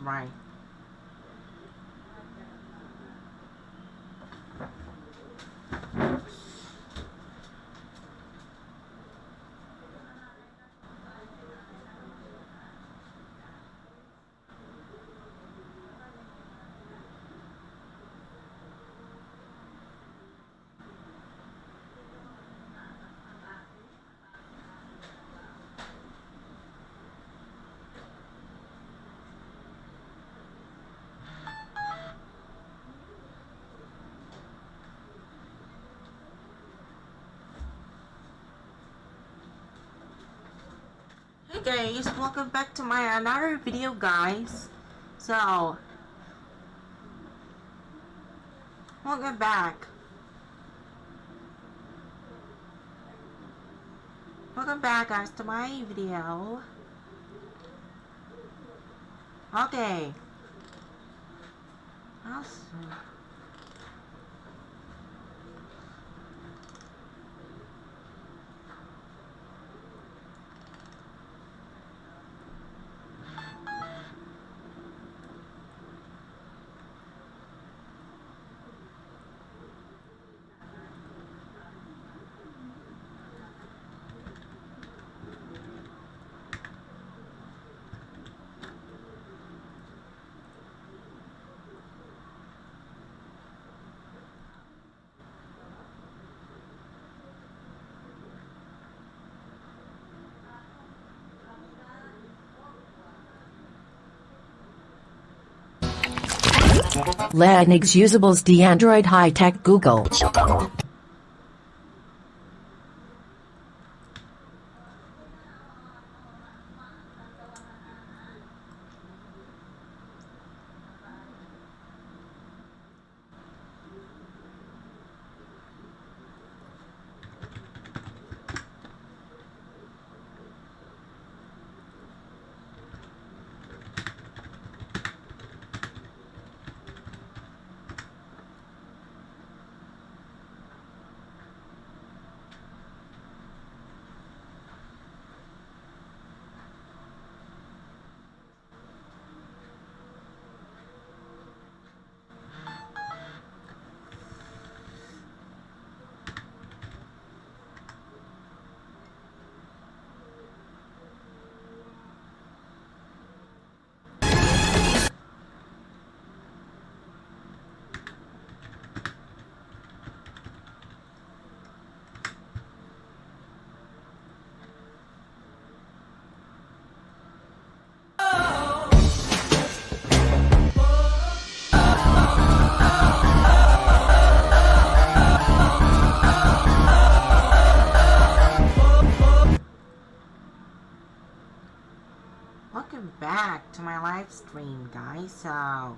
right. Guys, welcome back to my another video guys. So, welcome back. Welcome back guys to my video. Okay. Awesome. Linux Usables D Android High Tech Google. Stream guys. So,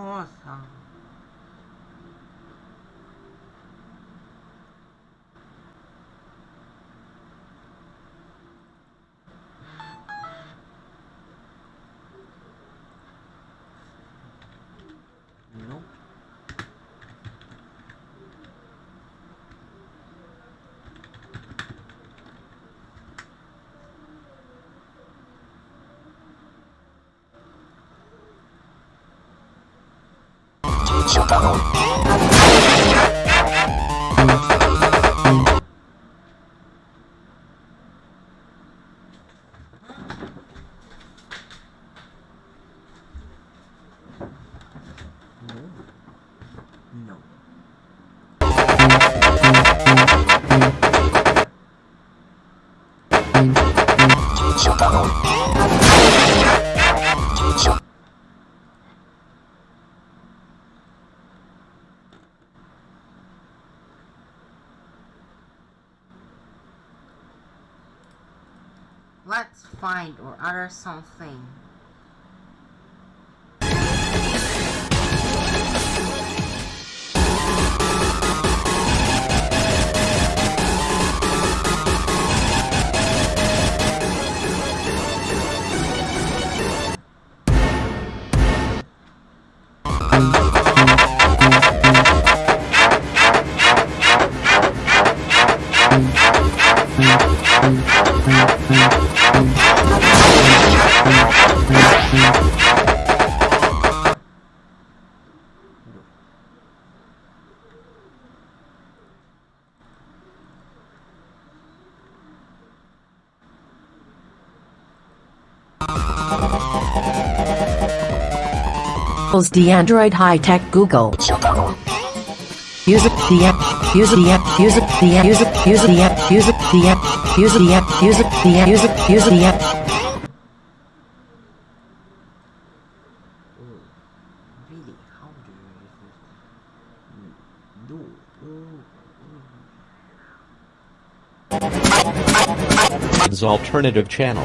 awesome. Nope. No. find or utter something. Google's the Android high-tech Google. Use it, the app, use the app, use it, the app, use it, use the app, use it, the app, use the app, use it, the app, use it, use the app. Really, how do you do? Alternative channel.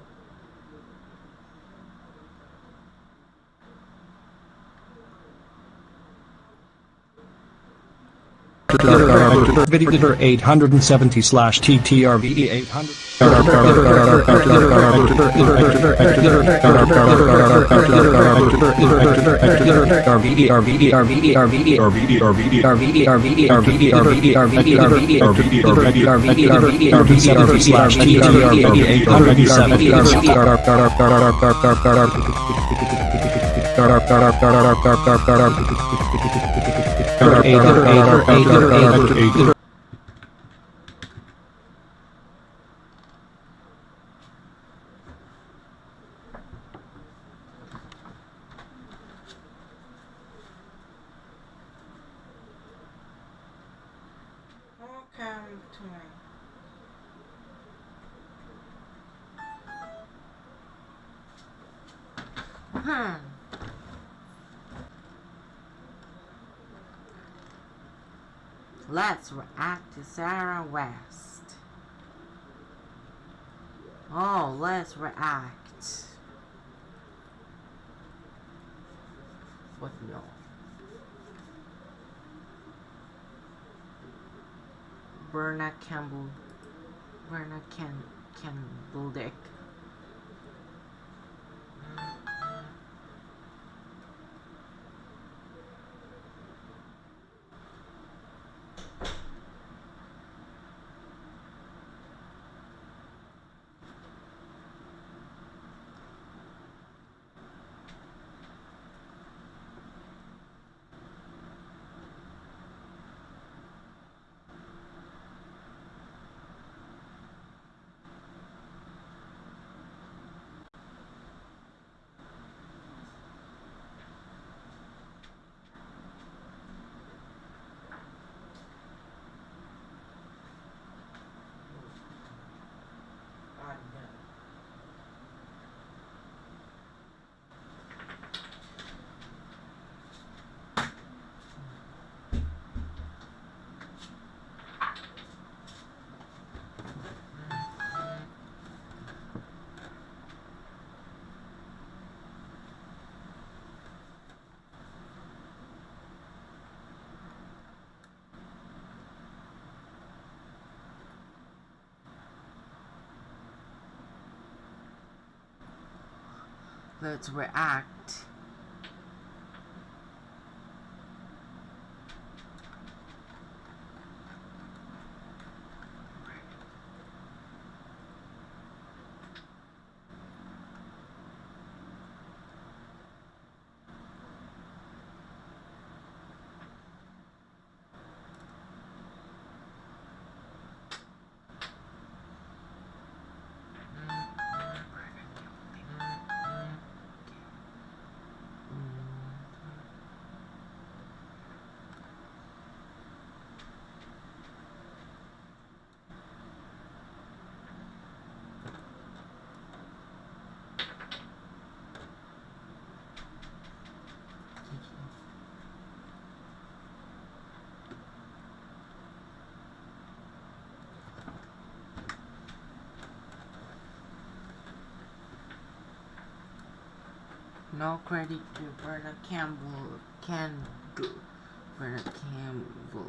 Video 870 slash TTRVE 800. After eight, after eight, after eight, after after. After. Hmm. Let's react to Sarah West. Oh, let's react. What no? Bernard Campbell. Berna Ken Campbell Dick. workloads were No credit to Bernard Campbell. Can do. Bernard Campbell.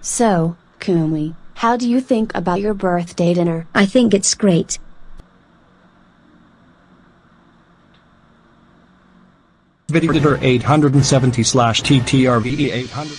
So, Kumi, how do you think about your birthday dinner? I think it's great. Video 870 slash TTRVE 800.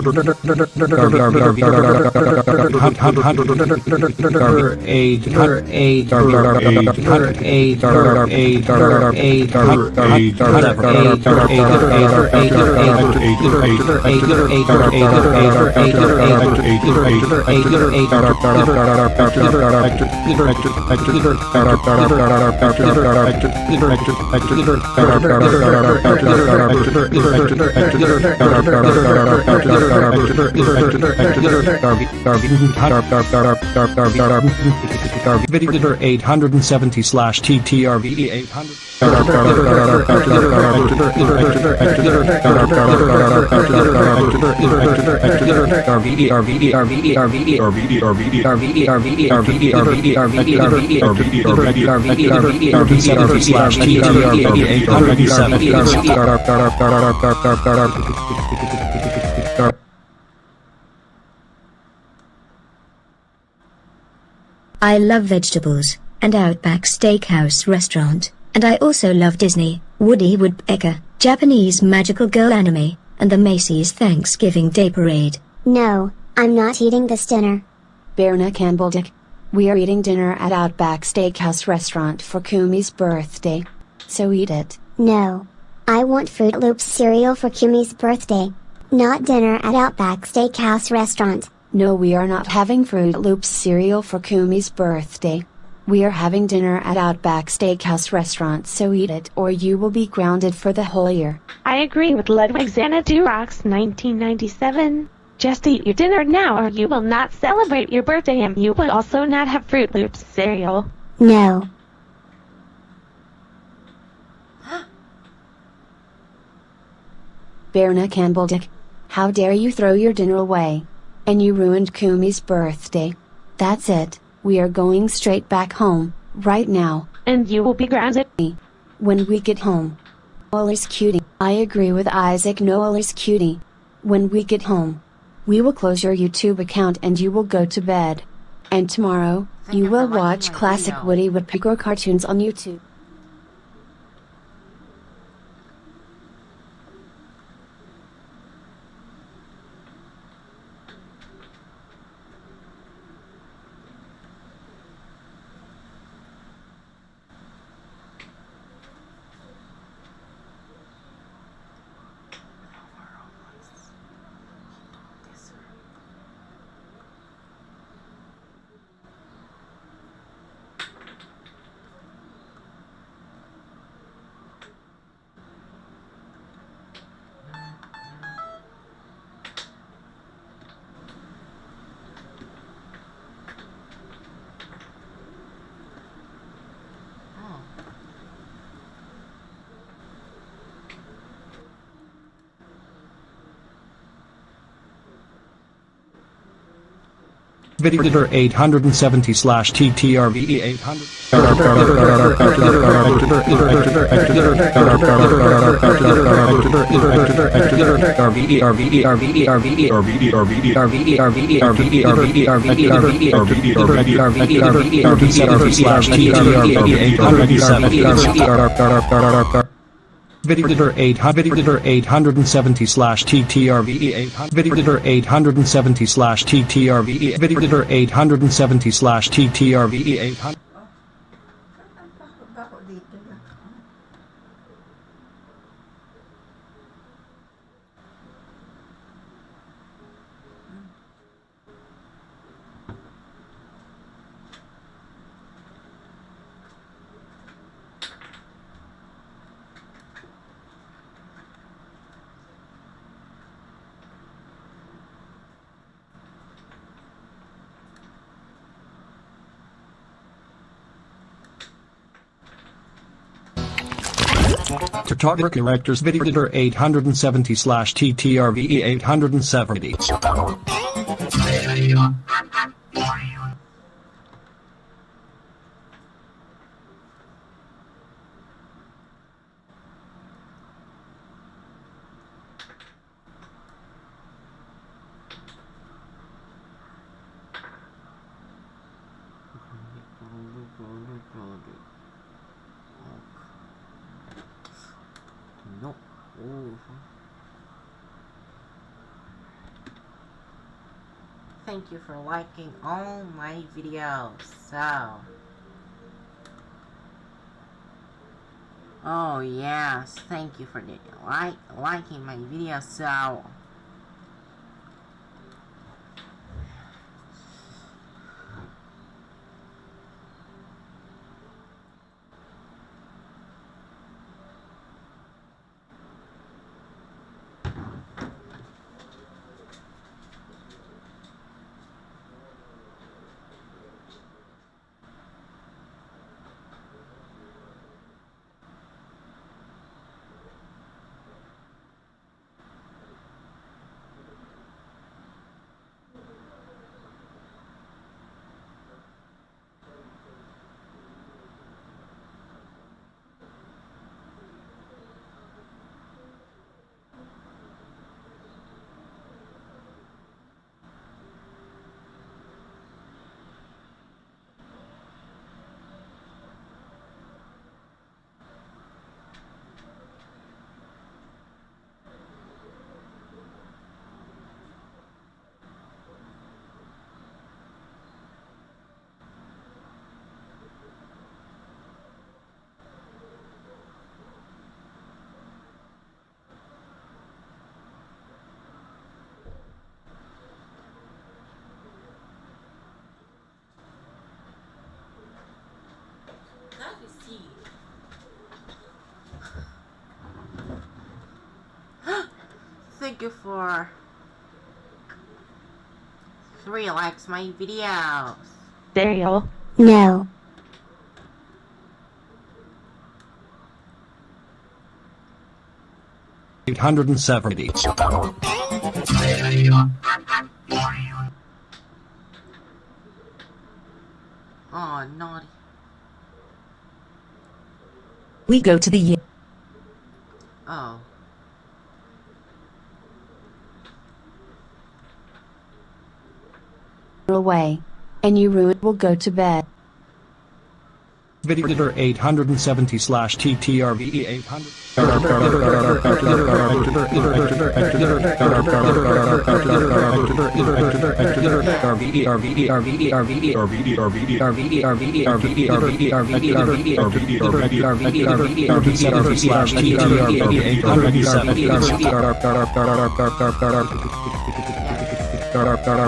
TTRVE Video 870 slash TTRVE 800. slash TTRVE 800. I love vegetables, and Outback Steakhouse restaurant, and I also love Disney, Woody Woodpecker, Japanese magical girl anime, and the Macy's Thanksgiving Day Parade. No, I'm not eating this dinner. Berna Campbell Dick. We are eating dinner at Outback Steakhouse restaurant for Kumi's birthday. So eat it. No. I want Froot Loops cereal for Kumi's birthday. Not dinner at Outback Steakhouse restaurant. No, we are not having Froot Loops cereal for Kumi's birthday. We are having dinner at Outback Steakhouse restaurant, so eat it or you will be grounded for the whole year. I agree with Ludwig Xanadurox 1997. Just eat your dinner now or you will not celebrate your birthday and you will also not have Froot Loops cereal. No. Berna Campbell Dick. How dare you throw your dinner away? And you ruined Kumi's birthday. That's it, we are going straight back home, right now. And you will be grounded. When we get home. Noel is cutie. I agree with Isaac Noel is cutie. When we get home. We will close your YouTube account and you will go to bed. And tomorrow, you you will watch classic. Woody Woodpecker cartoons on YouTube. Video 870 slash TTRVE 800. slash TTRVE 800. Videoeditor 800 Videoeditor 870 slash TTRVE 800 Videoeditor 870 slash TTRVE Videoeditor 870 slash TTRVE 800 To target Video Videoeditor 870 slash TTRVE 870 Thank you for liking all my videos. So. Oh yes, thank you for the like liking my videos. So. Thank you for three likes my videos. Daryl. No. Eight hundred and seventy. Oh, naughty. We go to the year. Oh. away. And you will go to bed. Video editor 870 slash TTRVE 800. Tara, tara,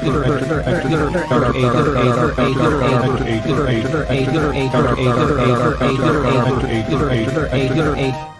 eight, eight, eight, eight, eight,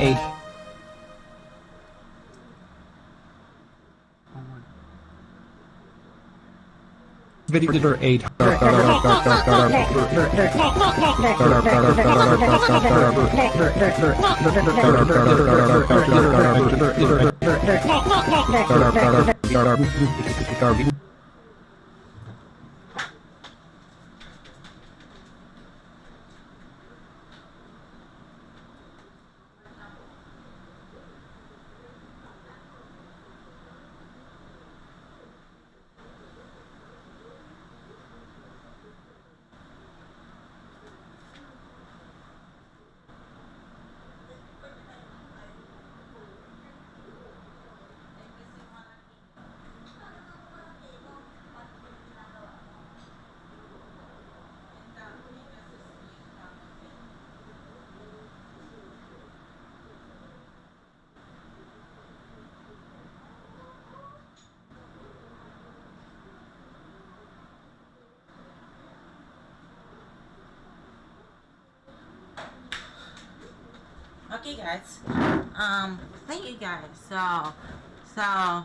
eight Video number 8 Okay, guys. Um, thank you guys. So, so.